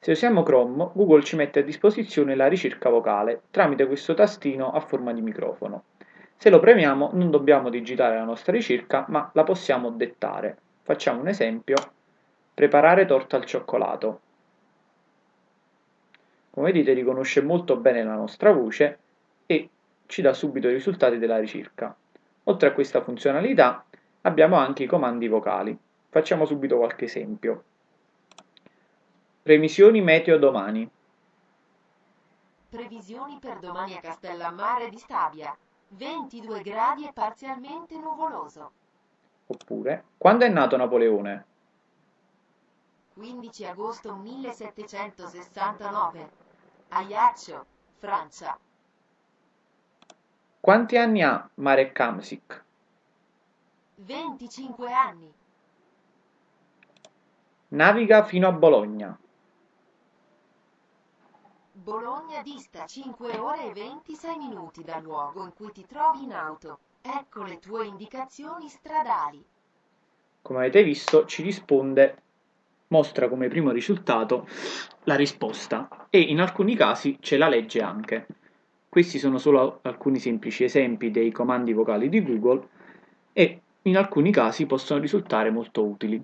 Se usiamo Chrome, Google ci mette a disposizione la ricerca vocale tramite questo tastino a forma di microfono. Se lo premiamo non dobbiamo digitare la nostra ricerca, ma la possiamo dettare. Facciamo un esempio, preparare torta al cioccolato. Come vedete riconosce molto bene la nostra voce e ci dà subito i risultati della ricerca. Oltre a questa funzionalità abbiamo anche i comandi vocali. Facciamo subito qualche esempio. Previsioni meteo domani. Previsioni per domani a Castellammare di Stabia. 22 gradi e parzialmente nuvoloso. Oppure, quando è nato Napoleone? 15 agosto 1769. Ajaccio, Francia. Quanti anni ha Marek Kamsik? 25 anni. Naviga fino a Bologna. Bologna dista 5 ore e 26 minuti dal luogo in cui ti trovi in auto. Ecco le tue indicazioni stradali. Come avete visto ci risponde, mostra come primo risultato la risposta e in alcuni casi ce la legge anche. Questi sono solo alcuni semplici esempi dei comandi vocali di Google e in alcuni casi possono risultare molto utili.